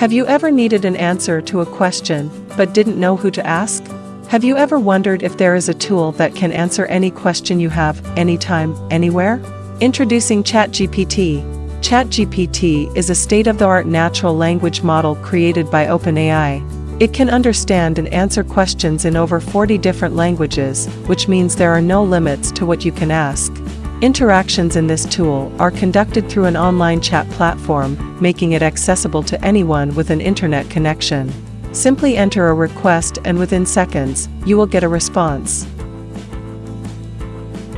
Have you ever needed an answer to a question, but didn't know who to ask? Have you ever wondered if there is a tool that can answer any question you have, anytime, anywhere? Introducing ChatGPT. ChatGPT is a state-of-the-art natural language model created by OpenAI. It can understand and answer questions in over 40 different languages, which means there are no limits to what you can ask. Interactions in this tool are conducted through an online chat platform, making it accessible to anyone with an internet connection. Simply enter a request and within seconds, you will get a response.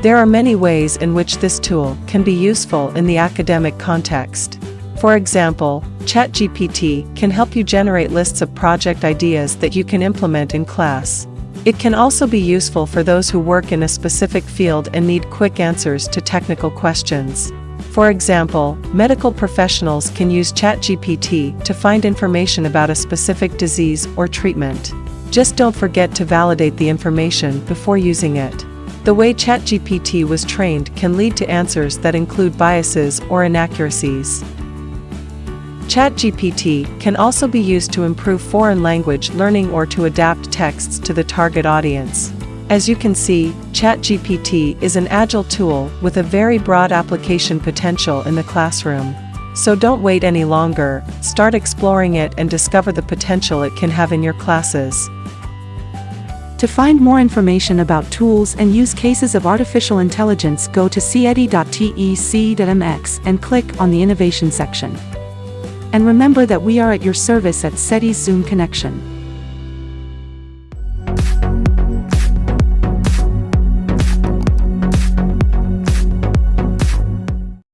There are many ways in which this tool can be useful in the academic context. For example, ChatGPT can help you generate lists of project ideas that you can implement in class. It can also be useful for those who work in a specific field and need quick answers to technical questions. For example, medical professionals can use ChatGPT to find information about a specific disease or treatment. Just don't forget to validate the information before using it. The way ChatGPT was trained can lead to answers that include biases or inaccuracies. ChatGPT can also be used to improve foreign language learning or to adapt texts to the target audience. As you can see, ChatGPT is an agile tool with a very broad application potential in the classroom. So don't wait any longer, start exploring it and discover the potential it can have in your classes. To find more information about tools and use cases of artificial intelligence go to ceti.tec.mx and click on the Innovation section. And remember that we are at your service at CETI's Zoom connection.